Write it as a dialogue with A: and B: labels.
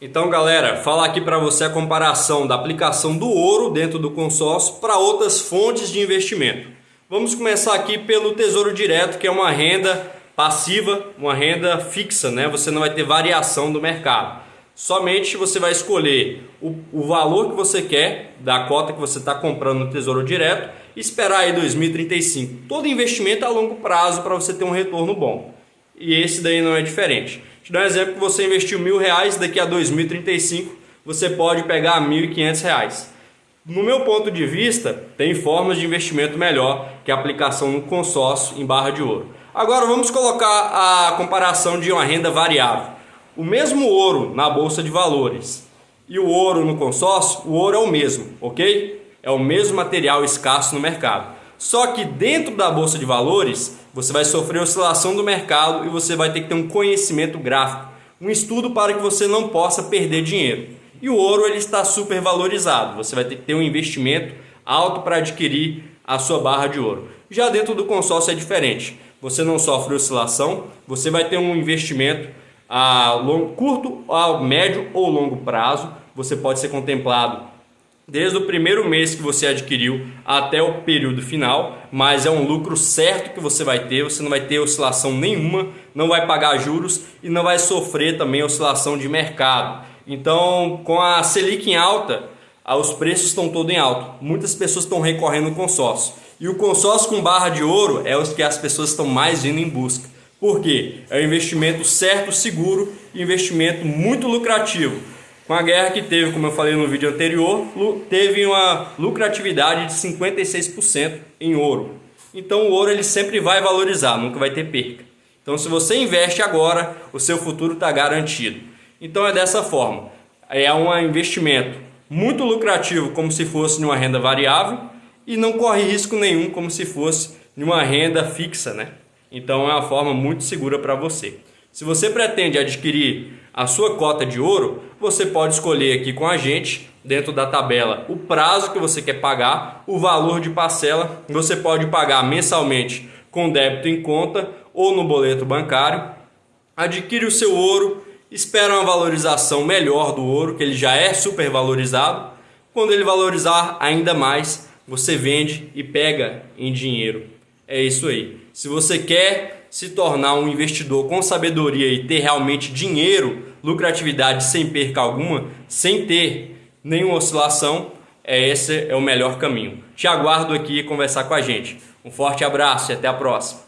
A: Então, galera, falar aqui para você a comparação da aplicação do ouro dentro do consórcio para outras fontes de investimento. Vamos começar aqui pelo Tesouro Direto, que é uma renda passiva, uma renda fixa, né? Você não vai ter variação do mercado. Somente você vai escolher o, o valor que você quer da cota que você está comprando no Tesouro Direto e esperar aí 2035. Todo investimento é a longo prazo para você ter um retorno bom. E esse daí não é diferente. Te dar um exemplo que você investiu mil reais, daqui a 2035 você pode pegar mil e quinhentos reais. No meu ponto de vista, tem formas de investimento melhor que a aplicação no consórcio em barra de ouro. Agora vamos colocar a comparação de uma renda variável. O mesmo ouro na bolsa de valores e o ouro no consórcio, o ouro é o mesmo, ok? É o mesmo material escasso no mercado. Só que dentro da bolsa de valores, você vai sofrer oscilação do mercado e você vai ter que ter um conhecimento gráfico, um estudo para que você não possa perder dinheiro. E o ouro ele está super valorizado, você vai ter que ter um investimento alto para adquirir a sua barra de ouro. Já dentro do consórcio é diferente, você não sofre oscilação, você vai ter um investimento a longo, curto, a médio ou longo prazo, você pode ser contemplado desde o primeiro mês que você adquiriu até o período final, mas é um lucro certo que você vai ter, você não vai ter oscilação nenhuma, não vai pagar juros e não vai sofrer também oscilação de mercado. Então, com a Selic em alta, os preços estão todos em alta. Muitas pessoas estão recorrendo ao consórcio. E o consórcio com barra de ouro é os que as pessoas estão mais indo em busca. Por quê? É um investimento certo, seguro, investimento muito lucrativo com a guerra que teve, como eu falei no vídeo anterior, teve uma lucratividade de 56% em ouro. Então o ouro ele sempre vai valorizar, nunca vai ter perca. Então se você investe agora, o seu futuro está garantido. Então é dessa forma. É um investimento muito lucrativo como se fosse numa renda variável e não corre risco nenhum como se fosse numa renda fixa, né? Então é uma forma muito segura para você. Se você pretende adquirir a sua cota de ouro, você pode escolher aqui com a gente, dentro da tabela, o prazo que você quer pagar, o valor de parcela. Você pode pagar mensalmente com débito em conta ou no boleto bancário. Adquire o seu ouro, espera uma valorização melhor do ouro, que ele já é super valorizado. Quando ele valorizar ainda mais, você vende e pega em dinheiro. É isso aí. Se você quer se tornar um investidor com sabedoria e ter realmente dinheiro, lucratividade sem perca alguma, sem ter nenhuma oscilação, é esse é o melhor caminho. Te aguardo aqui conversar com a gente. Um forte abraço e até a próxima.